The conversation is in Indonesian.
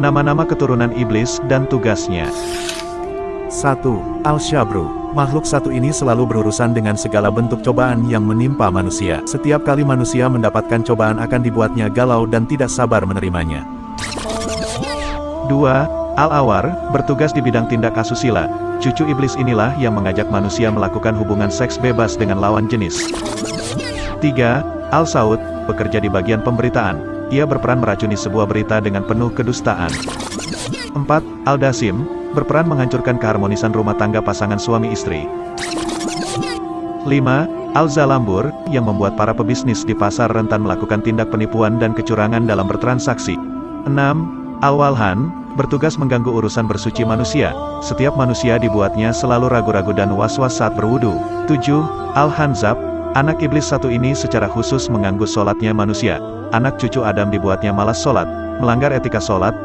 Nama-nama keturunan iblis dan tugasnya. 1. Al-Syabru. Makhluk satu ini selalu berurusan dengan segala bentuk cobaan yang menimpa manusia. Setiap kali manusia mendapatkan cobaan akan dibuatnya galau dan tidak sabar menerimanya. 2. Al-Awar, bertugas di bidang tindak asusila. Cucu iblis inilah yang mengajak manusia melakukan hubungan seks bebas dengan lawan jenis. 3. Al-Saud, bekerja di bagian pemberitaan. Ia berperan meracuni sebuah berita dengan penuh kedustaan. 4. Al-Dasim, berperan menghancurkan keharmonisan rumah tangga pasangan suami istri. 5. Al-Zalambur, yang membuat para pebisnis di pasar rentan melakukan tindak penipuan dan kecurangan dalam bertransaksi. 6. Al-Walhan, bertugas mengganggu urusan bersuci manusia. Setiap manusia dibuatnya selalu ragu-ragu dan was-was saat berwudu. 7. Al-Hanzab, anak iblis satu ini secara khusus mengganggu sholatnya manusia. Anak cucu Adam dibuatnya malas sholat, melanggar etika sholat,